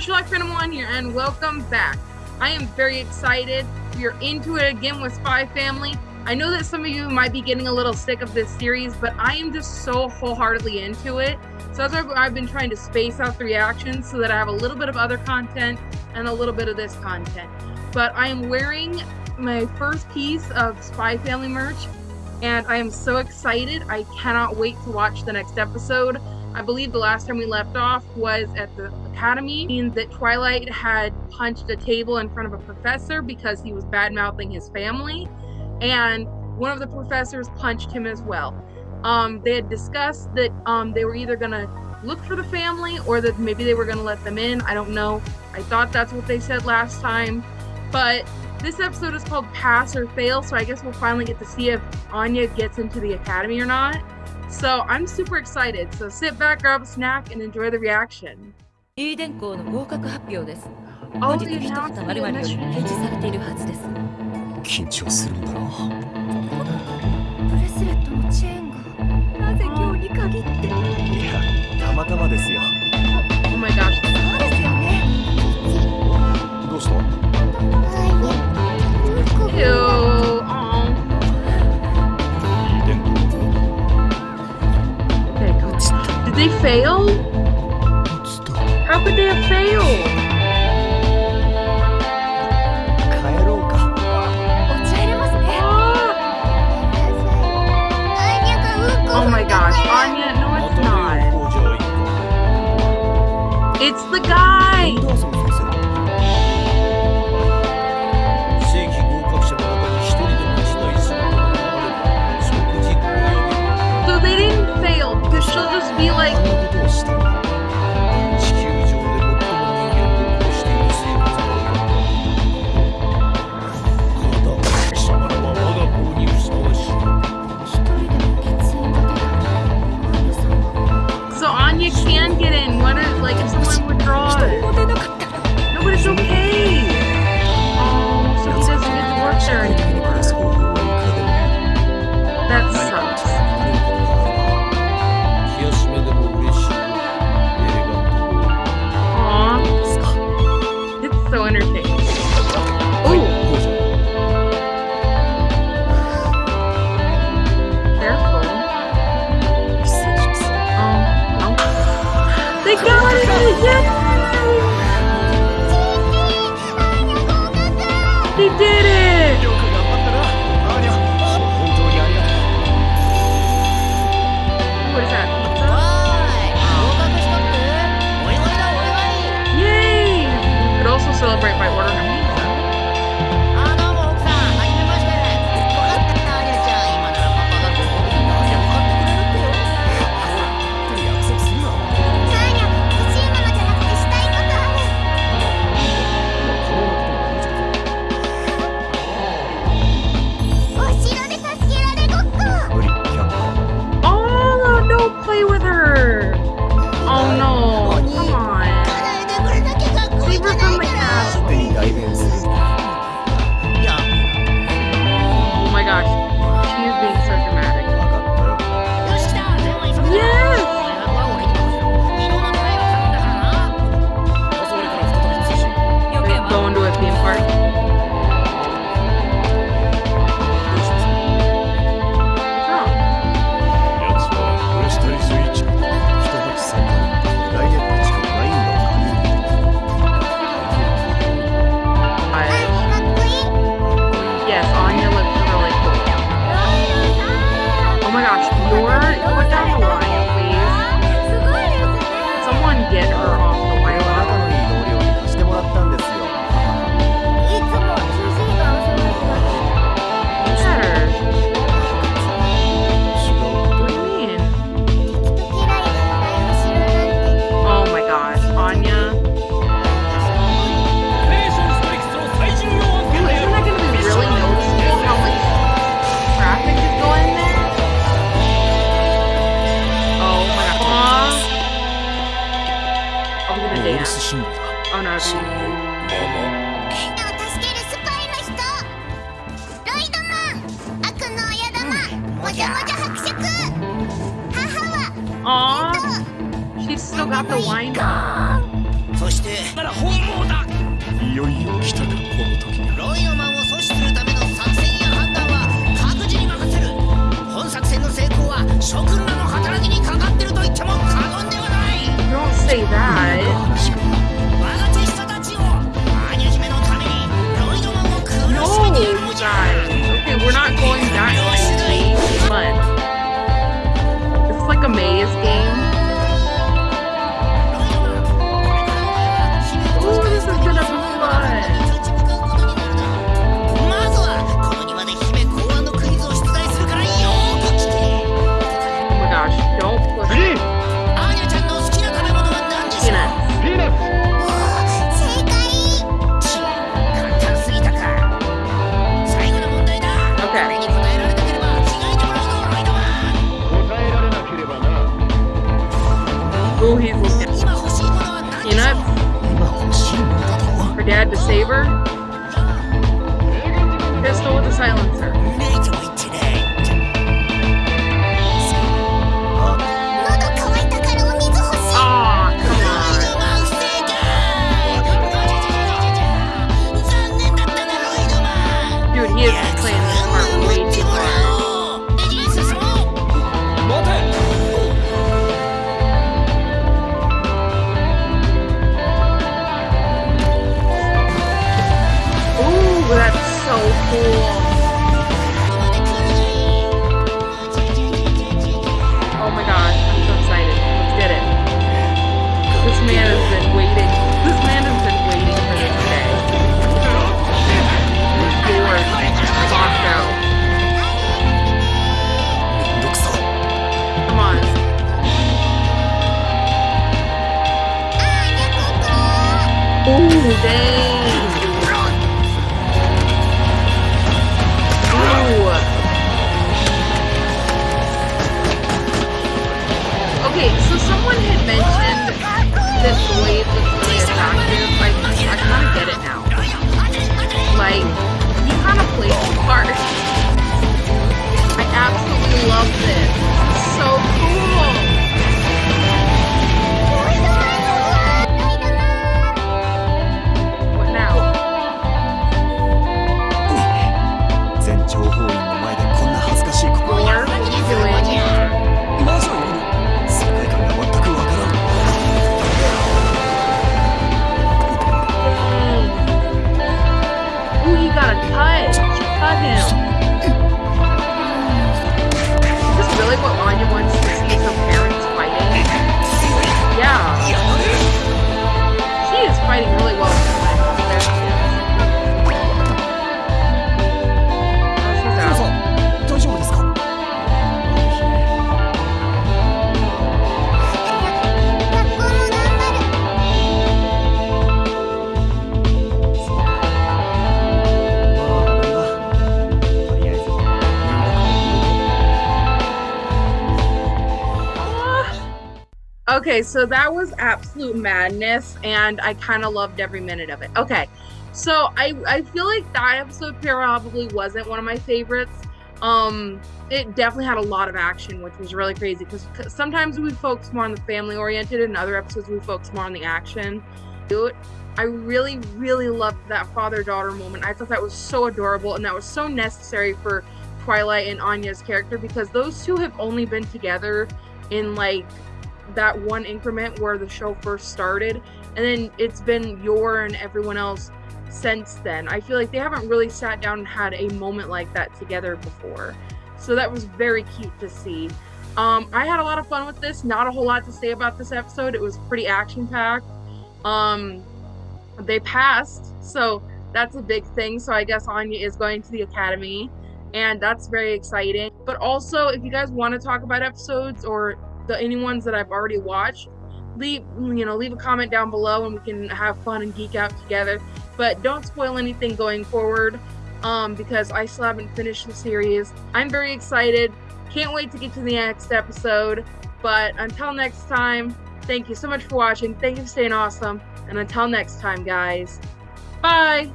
everyone, Sherlock Phantom One here, and welcome back. I am very excited. We are into it again with Spy Family. I know that some of you might be getting a little sick of this series, but I am just so wholeheartedly into it. So that's why I've been trying to space out the reactions so that I have a little bit of other content and a little bit of this content. But I am wearing my first piece of Spy Family merch, and I am so excited. I cannot wait to watch the next episode. I believe the last time we left off was at the academy, means that Twilight had punched a table in front of a professor because he was bad mouthing his family, and one of the professors punched him as well. Um, they had discussed that um, they were either going to look for the family or that maybe they were going to let them in. I don't know. I thought that's what they said last time. But this episode is called Pass or Fail, so I guess we'll finally get to see if Anya gets into the academy or not. So I'm super excited. So sit back, grab a snack, and enjoy the reaction. イーデン校の合格発表です。Oh, 本日一房 announcement 〇〇より yesterday. 掲示されているはずです。緊張するんだなブレスレットのチェーンがなぜ今日に限って。いやたまたまですよ she'll just be like, They did it! 信だのイドを助けるスパイの人。ロイドマン悪の親玉、うん、もじゃもじゃ伯爵母はそしてら本望だいよいよ来たかこの時ロイドマン。を阻止するための作戦や判断は各自に任せる本作戦の成功は諸君らの働きにかかってると言っても過言ではない Don't say that roll hands with him. Peanut? For dad to save her? Oh my gosh, I'm so excited. It. This man has been waiting. This man has been waiting for this day. Come on. Ooh, dang. Okay, so someone had mentioned this blade looks really attractive. I, I kind of get it now. Like, he kind of plays the part. I absolutely love this. So him. Is this really what Anya wants to see her parents fighting? Yeah. She is fighting really well. Okay, so that was absolute madness, and I kind of loved every minute of it. Okay, so I I feel like that episode probably wasn't one of my favorites. Um, it definitely had a lot of action, which was really crazy because sometimes we focus more on the family oriented, and other episodes we focus more on the action. I really really loved that father daughter moment. I thought that was so adorable, and that was so necessary for Twilight and Anya's character because those two have only been together in like that one increment where the show first started and then it's been Yor and everyone else since then. I feel like they haven't really sat down and had a moment like that together before. So that was very cute to see. Um i had a lot of fun with this. Not a whole lot to say about this episode. It was pretty action packed um they passed so that's a big thing. So i guess anya is going to the academy and that's very exciting. But also if you guys want to talk about episodes or the any ones that I've already watched, leave you know leave a comment down below and we can have fun and geek out together. But don't spoil anything going forward, um, because I still haven't finished the series. I'm very excited. Can't wait to get to the next episode. But until next time, thank you so much for watching. Thank you for staying awesome. And until next time, guys. Bye.